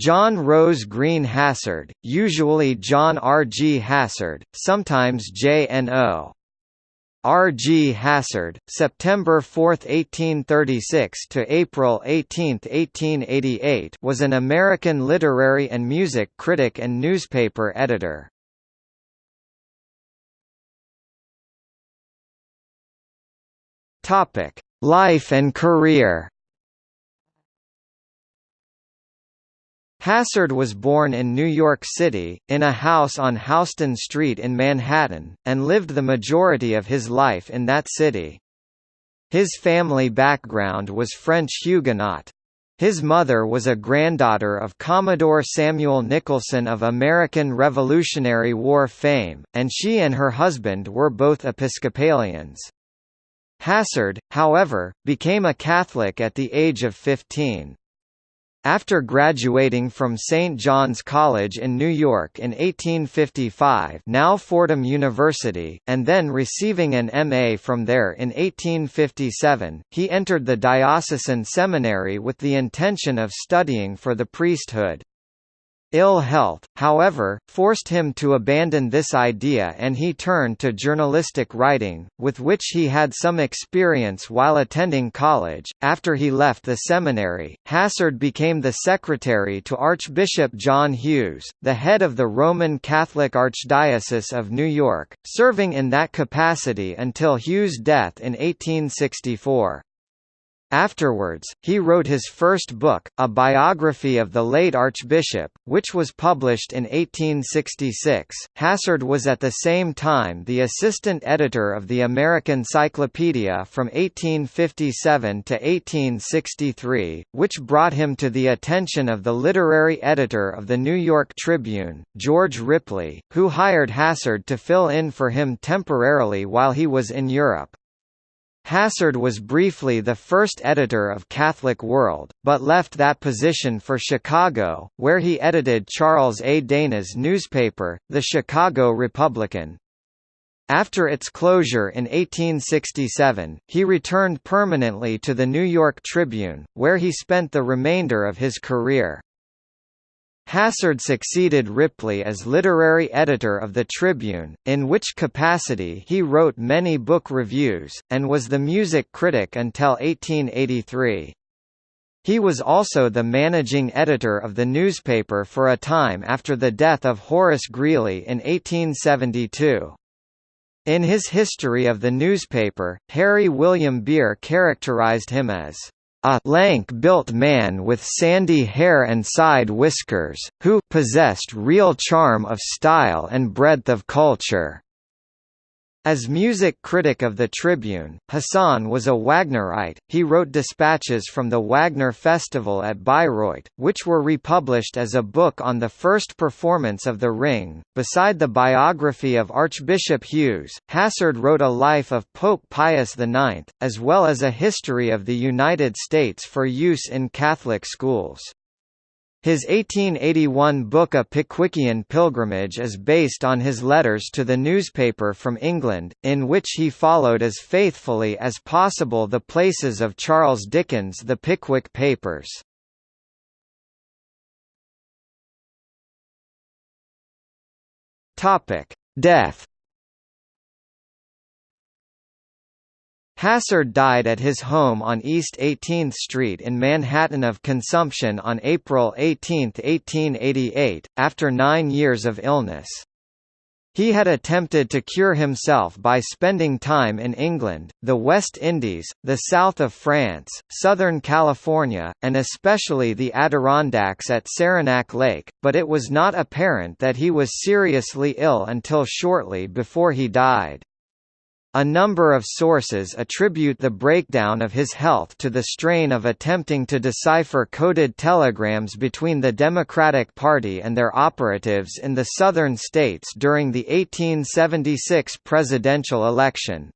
John Rose Greene Hassard, usually John R. G. Hassard, sometimes J.N.O. R. G. Hassard, September 4, 1836 to April 18, 1888, was an American literary and music critic and newspaper editor. Topic: Life and career. Hassard was born in New York City, in a house on Houston Street in Manhattan, and lived the majority of his life in that city. His family background was French Huguenot. His mother was a granddaughter of Commodore Samuel Nicholson of American Revolutionary War fame, and she and her husband were both Episcopalians. Hassard, however, became a Catholic at the age of 15. After graduating from St. John's College in New York in 1855 now Fordham University, and then receiving an M.A. from there in 1857, he entered the diocesan seminary with the intention of studying for the priesthood. Ill health, however, forced him to abandon this idea and he turned to journalistic writing, with which he had some experience while attending college. After he left the seminary, Hassard became the secretary to Archbishop John Hughes, the head of the Roman Catholic Archdiocese of New York, serving in that capacity until Hughes' death in 1864. Afterwards, he wrote his first book, a biography of the late Archbishop, which was published in 1866. Hassard was at the same time the assistant editor of the American Cyclopedia from 1857 to 1863, which brought him to the attention of the literary editor of the New York Tribune, George Ripley, who hired Hassard to fill in for him temporarily while he was in Europe. Hassard was briefly the first editor of Catholic World, but left that position for Chicago, where he edited Charles A. Dana's newspaper, the Chicago Republican. After its closure in 1867, he returned permanently to the New York Tribune, where he spent the remainder of his career. Hassard succeeded Ripley as literary editor of the Tribune, in which capacity he wrote many book reviews, and was the music critic until 1883. He was also the managing editor of the newspaper for a time after the death of Horace Greeley in 1872. In his history of the newspaper, Harry William Baehr characterized him as a lank-built man with sandy hair and side whiskers, who possessed real charm of style and breadth of culture. As music critic of the Tribune, Hassard was a Wagnerite. He wrote dispatches from the Wagner Festival at Bayreuth, which were republished as a book on the first performance of The Ring. Beside the biography of Archbishop Hughes, Hassard wrote a life of Pope Pius IX, as well as a history of the United States for use in Catholic schools. His 1881 book A Pickwickian Pilgrimage is based on his letters to the newspaper from England, in which he followed as faithfully as possible the places of Charles Dickens' The Pickwick Papers. Death Hassard died at his home on East 18th Street in Manhattan of consumption on April 18, 1888, after nine years of illness. He had attempted to cure himself by spending time in England, the West Indies, the south of France, southern California, and especially the Adirondacks at Saranac Lake, but it was not apparent that he was seriously ill until shortly before he died. A number of sources attribute the breakdown of his health to the strain of attempting to decipher coded telegrams between the Democratic Party and their operatives in the southern states during the 1876 presidential election.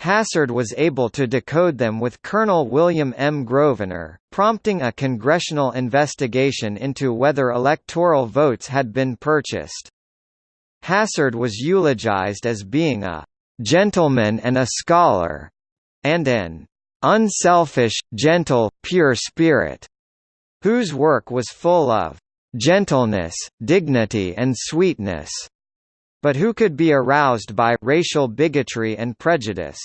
Hassard was able to decode them with Colonel William M. Grosvenor, prompting a congressional investigation into whether electoral votes had been purchased. Hassard was eulogized as being a gentleman and a scholar, and an unselfish, gentle, pure spirit, whose work was full of gentleness, dignity and sweetness, but who could be aroused by racial bigotry and prejudice.